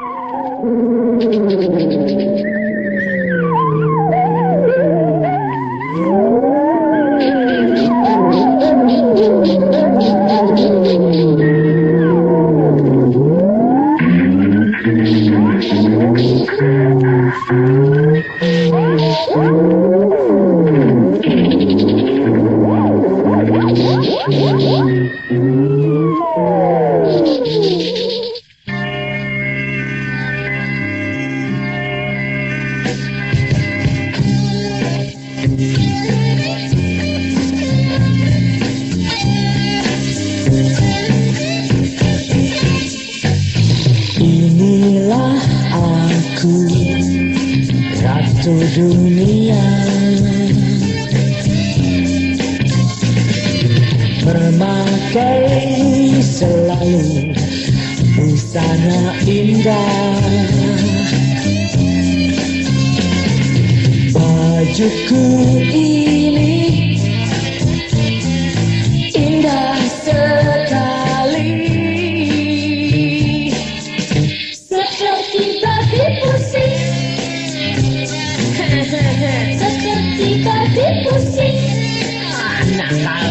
What? Dunia Memakai selalu Busana indah. Bajuku Indah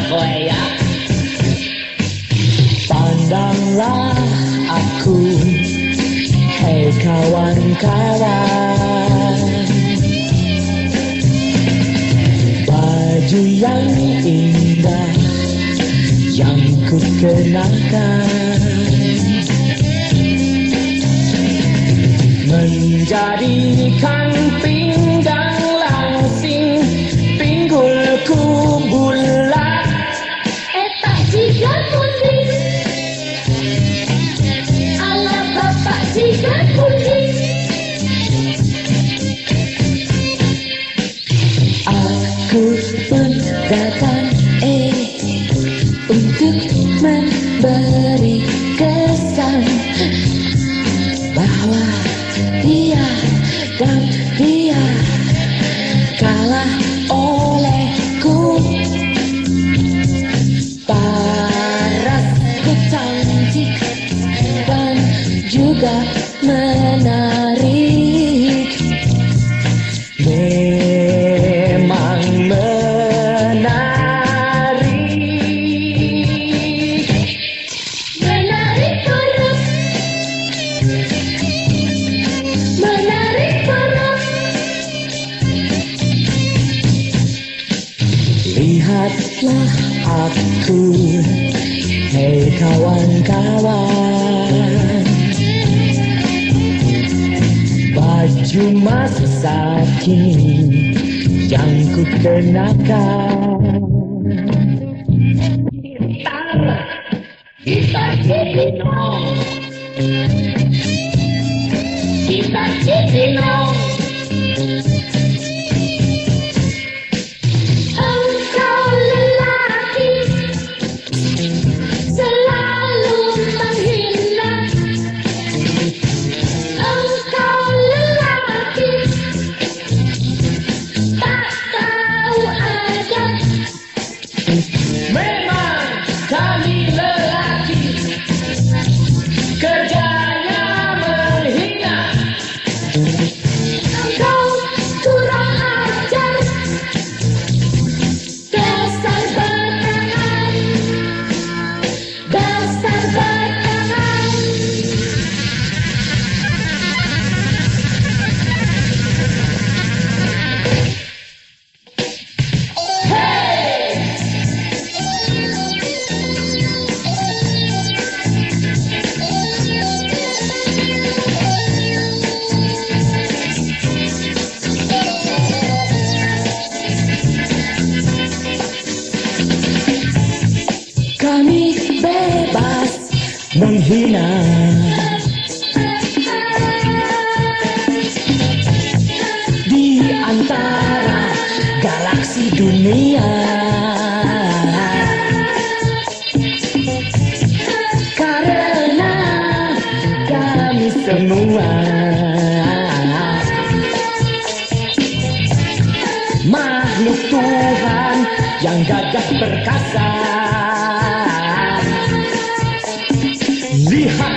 Ya Pandanglah aku Hei kawan-kawan Baju yang indah Yang ku kenakan. Menjadikan pinggang langsing Pinggulku bulat datang eh Hei kawan-kawan Baju masa kini Yang ku kenakan Gitar Gitar Cipino Gitar Cipino Di antara galaksi dunia Karena kami semua Makhluk Tuhan yang gagah perkasa behind.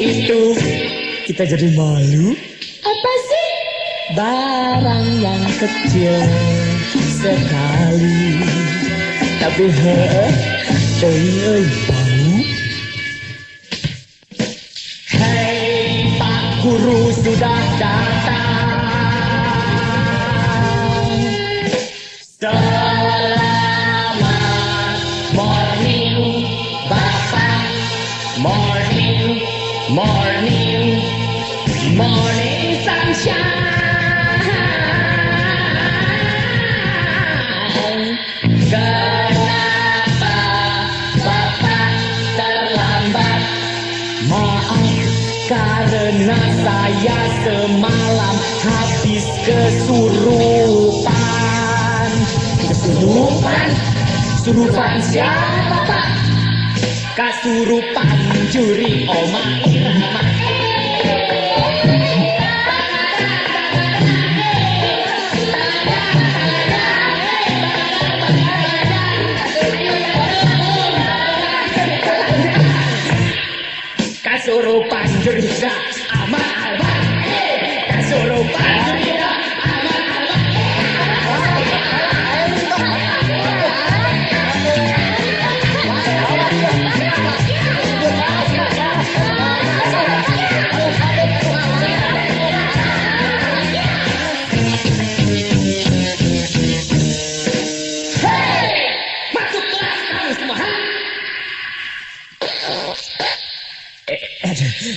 Itu. Kita jadi malu. Apa sih? Barang yang kecil sekali. Tapi he euy tahu Hei Pak Guru sudah datang. Selamat Morning sunshine saya semalam habis kesurupan Kesurupan? Surupan siapa Pak? Kasurupan juri Oma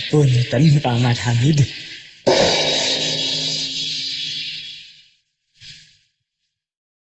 punten Pak Ahmad Hamid.